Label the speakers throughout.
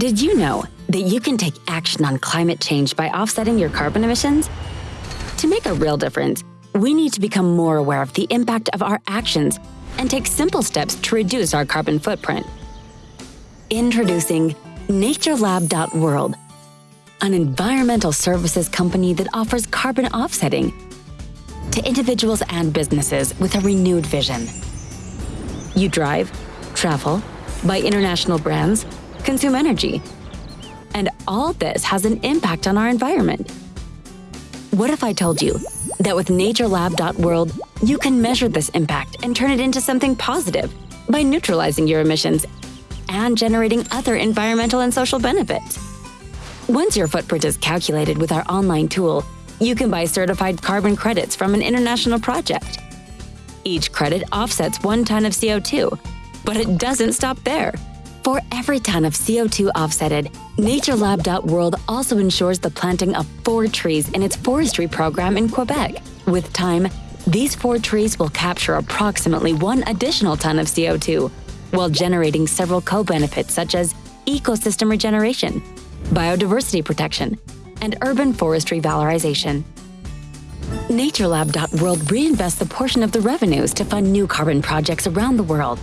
Speaker 1: Did you know that you can take action on climate change by offsetting your carbon emissions? To make a real difference, we need to become more aware of the impact of our actions and take simple steps to reduce our carbon footprint. Introducing NatureLab.world, an environmental services company that offers carbon offsetting to individuals and businesses with a renewed vision. You drive, travel, buy international brands, consume energy. And all this has an impact on our environment. What if I told you that with naturelab.world, you can measure this impact and turn it into something positive by neutralizing your emissions and generating other environmental and social benefits? Once your footprint is calculated with our online tool, you can buy certified carbon credits from an international project. Each credit offsets one ton of CO2, but it doesn't stop there. For every ton of CO2 offsetted, NatureLab.world also ensures the planting of four trees in its forestry program in Quebec. With time, these four trees will capture approximately one additional ton of CO2, while generating several co-benefits such as ecosystem regeneration, biodiversity protection, and urban forestry valorization. NatureLab.world reinvests a portion of the revenues to fund new carbon projects around the world.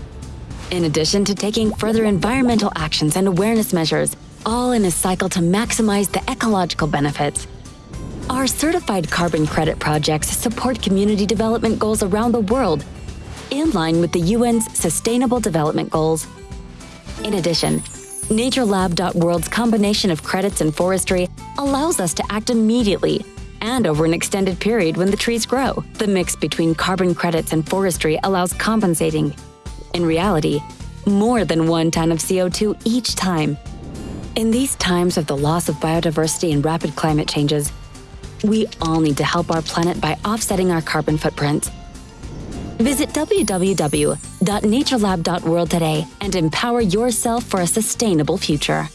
Speaker 1: In addition to taking further environmental actions and awareness measures, all in a cycle to maximize the ecological benefits. Our certified carbon credit projects support community development goals around the world in line with the UN's Sustainable Development Goals. In addition, NatureLab.world's combination of credits and forestry allows us to act immediately and over an extended period when the trees grow. The mix between carbon credits and forestry allows compensating, in reality, more than one ton of CO2 each time. In these times of the loss of biodiversity and rapid climate changes, we all need to help our planet by offsetting our carbon footprint. Visit www.naturelab.world today and empower yourself for a sustainable future.